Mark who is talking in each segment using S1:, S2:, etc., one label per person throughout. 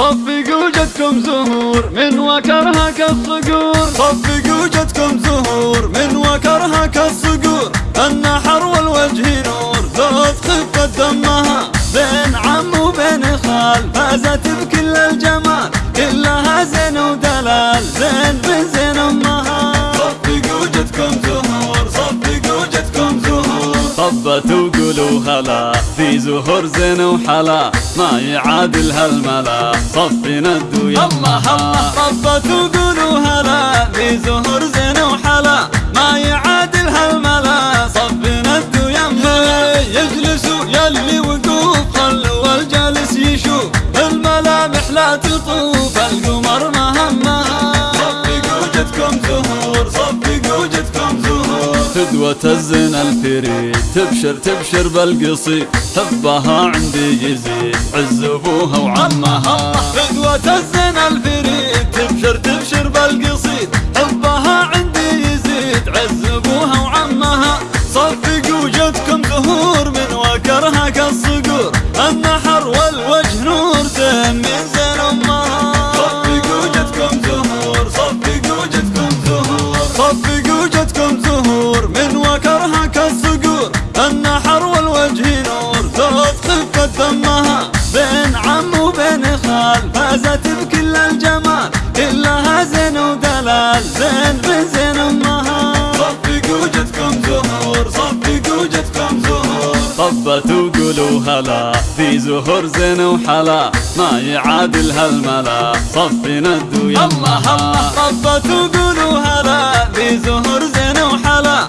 S1: صفقوا جدكم زهور من وكرها كالصقور.
S2: صفقوا جدكم زهور من وكرها كالصقور. النحر والوجه نور ذوق خفة دمها بين عم وبين خال فازت بكل الجمال. كلها زين ودلال زين بن زين أمها. صفقوا جدكم زهور
S1: طبت وقولوا هلا. في زهور زين وحلا. ما يعادل هالملا. صفنا الدو
S2: الله الله طبت وقولوا هلا. في زهور زين وحلا. ما يعادل هالملا. صفنا الدو يما يجلسوا يلي وقوف. خلوا الجالس يشوف. الملامح لا تطوف. القمر مهمها صفقوا جدكم زهور.
S1: فدوة الزين الفريد تبشر تبشر بالقصيد حبها عندي يزيد عز ابوها وعمها.
S2: فدوة الزين الفريد تبشر تبشر بالقصيد حبها عندي يزيد عز ابوها وعمها. صفقوا جدكم زهور من وكرها كالصقور. النحر والوجه نور من زين أمها. صفقوا جدكم زهور صفقوا جدكم زهور صفقوا جدكم زهور من وكرها كالصقور النحر والوجه نور ذوق خفة دمها بين عم وبين خال فازت بكل الجمال كلها زين ودلال. زين بن زين امها صفقوا جدكم زهور صفقوا جدكم زهور.
S1: طبت وقولوا هلا في زهور زين وحلا. ما يعادل هالملا صفنا الدو
S2: الله الله. طبت وقولوا هلا في زهور زين وحلا.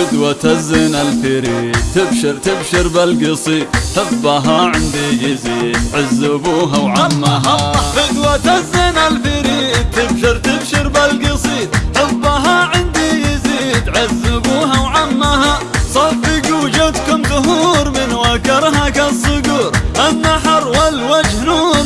S2: فدوة الزنا الفريد تبشر تبشر بالقصي. حبها عندي يزيد عز أبوها وعمها.
S1: فدوة الزنا الفريد تبشر تبشر بالقصي. حبها عندي يزيد عز أبوها وعمها.
S2: صفقوا جدكم ظهور من وكرهك الصقور النحر والوجه نور.